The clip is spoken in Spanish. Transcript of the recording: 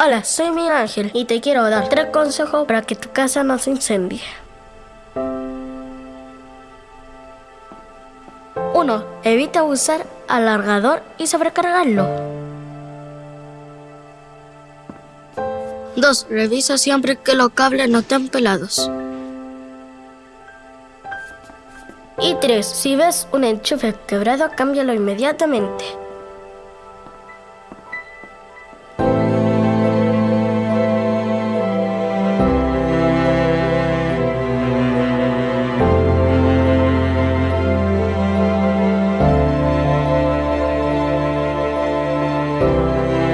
Hola, soy Miguel Ángel y te quiero dar tres consejos para que tu casa no se incendie. 1. Evita usar alargador y sobrecargarlo. 2. Revisa siempre que los cables no estén pelados. Y 3. Si ves un enchufe quebrado, cámbialo inmediatamente. Música